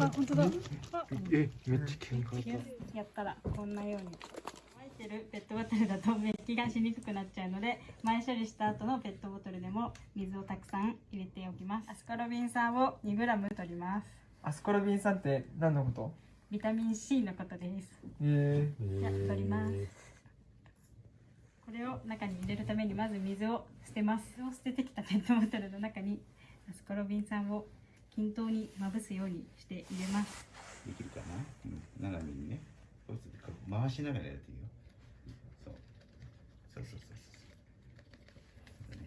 あ、本当だ。あ、えめっちゃ喧嘩やったらこんなように。乾いてるペットボトルだと滅気がしにくくなっちゃうので前処理した後のペットボトルでも水をたくさん入れておきます。アスコロビン酸を 2g 取ります。アスコラビン酸って何のこと？ビタミン C のことです。えじゃあ取ります。これを中に入れるためにまず水を捨てます。水を捨ててきたペットボトルの中にアスコロビン酸を均等にまぶすようにして入れます。できるかな、うん、斜めにね。回しながらやっていいよ。そう。そうそうそうそう。ね。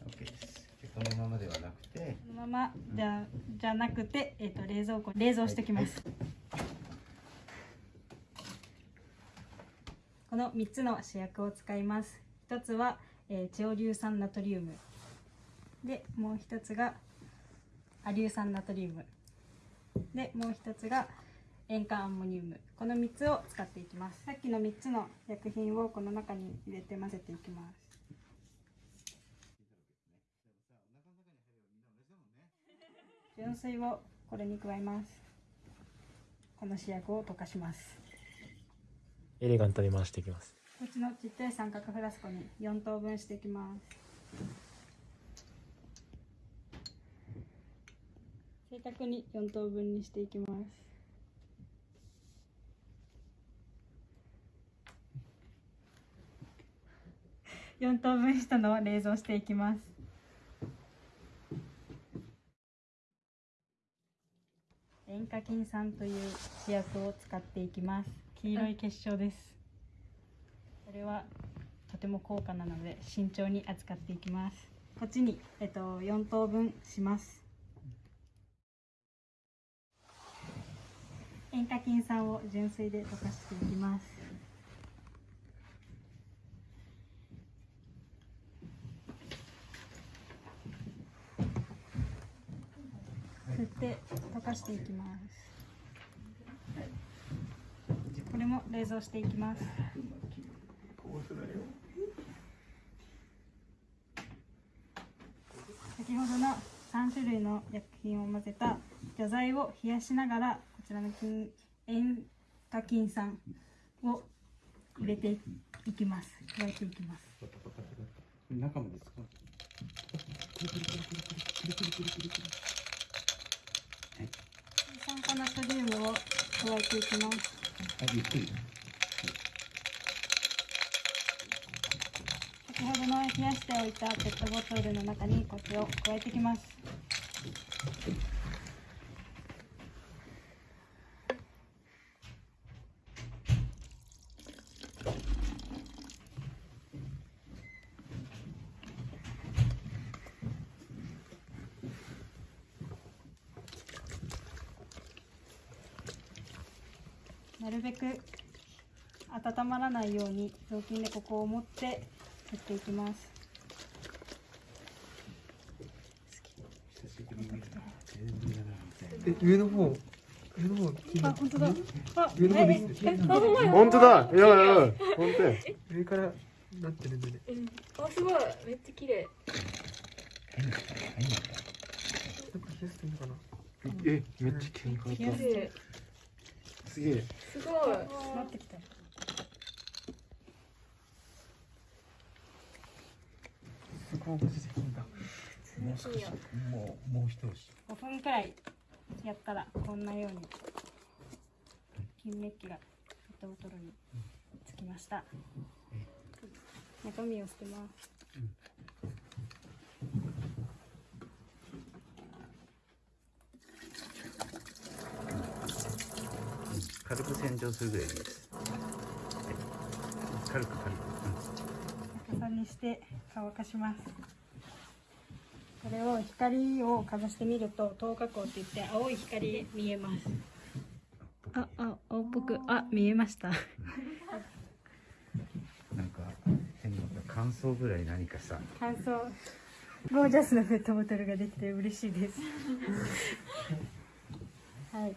はい。OK です。でこのままではなくて。このままじゃじゃなくて、えっと冷蔵庫冷蔵しておきます、この3つの主役を使います。一つは、えー、超硫酸ナトリウムでもう一つがア硫酸ナトリウム。でもう一つが塩化アンモニウム。この3つを使っていきます。さっきの3つの薬品をこの中に入れて混ぜていきます。純水をこれに加えます。この試薬を溶かします。エレガントに回していきます。こっちのちっちゃい三角フラスコに4等分していきます正確に4等分にしていきます。4等分したのを冷蔵していきます。塩化菌酸という試薬を使っていきます。黄色い結晶です。これはとても高価なので慎重に扱っていきます。こっちに、えっと、4等分します。塩化菌酸を純水で溶かしていきます。振って溶かしていきます。これも冷蔵していきます。先ほどの3種類の薬品を混ぜた除剤を冷やしながらちらの菌塩化菌酸を入れていきます。加えていきます。中まで使う酸化ナトリウムを加えていきます。あゆっくり先ほどの冷やしておいたペットボトルの中にこれを加えていきますなるべく温まらないように雑巾でここを持ってやっていきます。上の方。上の方。あ本当だ。あ上の方でえす本当だ。いやいや本当や。上からなってるんで。ねうんあすごい。めっちゃ綺麗。変な変なやっぱ冷やしていいのかな。えめっちゃ喧嘩冷や綺麗すげえ。すごい。なってきたそこを出てくんだもう少しもうもう一押し5分くらいやったらこんなように金メッキがペットボトルにつ。きました中身を捨てますうん軽く洗浄するぐらいでいいです、はい、軽く軽く、逆さにして乾かします。これを光をかざしてみると透過光って言って青い光見えます。ああ青っぽく。あ見えました。うん、なんか変な乾燥ぐらい何かさ。乾燥ゴージャスなペットボトルができて嬉しいです。はい